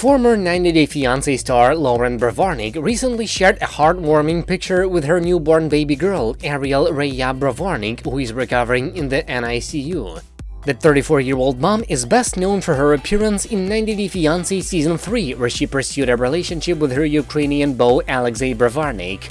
Former 90 Day Fiancé star Loren Brovarnik recently shared a heartwarming picture with her newborn baby girl, Ariel Rhea Brovarnik, who is recovering in the NICU. The 34-year-old mom is best known for her appearance in 90 Day Fiancé Season 3, where she pursued a relationship with her Ukrainian beau Alexei Brovarnik.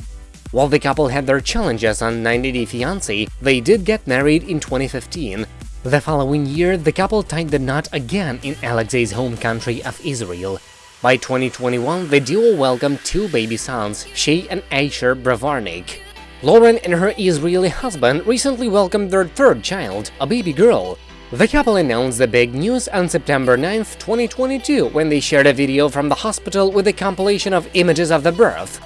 While the couple had their challenges on 90 Day Fiancé, they did get married in 2015, the following year, the couple tied the knot again in Alexei's home country of Israel. By 2021, the duo welcomed two baby sons, Shai and Asher Brovarnik. Loren and her Israeli husband recently welcomed their third child, a baby girl. The couple announced the big news on September 9, 2022, when they shared a video from the hospital with a compilation of images of the birth.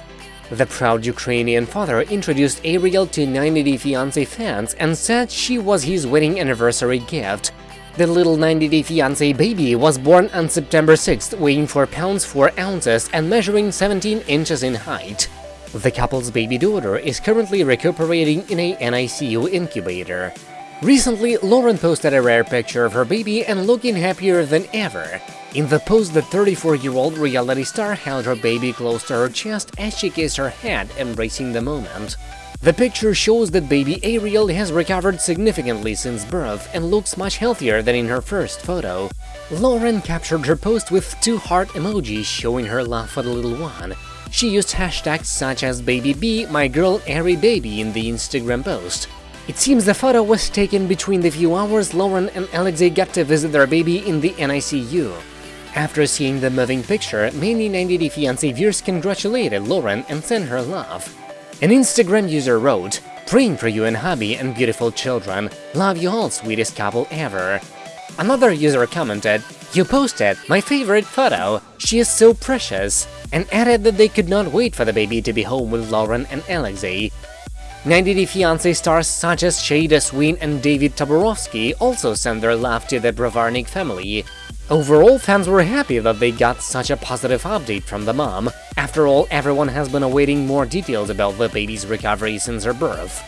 The proud Ukrainian father introduced Ariel to 90 Day Fiancé fans and said she was his wedding anniversary gift. The little 90 Day Fiancé baby was born on September 6, weighing 4 pounds 4 ounces and measuring 17 inches in height. The couple's baby daughter is currently recuperating in a NICU incubator. Recently, Loren posted a rare picture of her baby and looking happier than ever. In the post, the 34-year-old reality star held her baby close to her chest as she kissed her head, embracing the moment. The picture shows that baby Ariel has recovered significantly since birth and looks much healthier than in her first photo. Loren captured her post with two heart emojis showing her love for the little one. She used hashtags such as baby my girl baby in the Instagram post. It seems the photo was taken between the few hours Loren and Alexei got to visit their baby in the NICU. After seeing the moving picture, many 90 Day Fiancé viewers congratulated Loren and sent her love. An Instagram user wrote, Praying for you and hubby and beautiful children. Love you all, sweetest couple ever. Another user commented, You posted my favorite photo, she is so precious, and added that they could not wait for the baby to be home with Loren and Alexei. 90 Day Fiancé stars such as Shaeeda Sween and David Toborowsky also sent their love to the Brovarnik family. Overall, fans were happy that they got such a positive update from the mom. After all, everyone has been awaiting more details about the baby's recovery since her birth.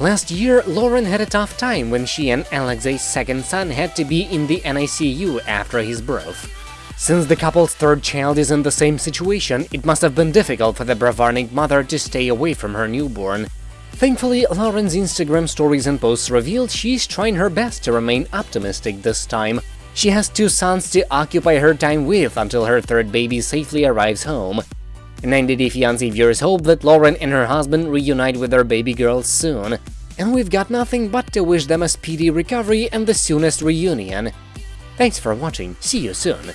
Last year, Loren had a tough time when she and Alexei's second son had to be in the NICU after his birth. Since the couple's third child is in the same situation, it must have been difficult for the Brovarnik mother to stay away from her newborn. Thankfully, Loren's Instagram stories and posts revealed she's trying her best to remain optimistic this time, she has two sons to occupy her time with until her third baby safely arrives home. 90 Day Fiancé viewers hope that Loren and her husband reunite with their baby girls soon, and we've got nothing but to wish them a speedy recovery and the soonest reunion. Thanks for watching, see you soon!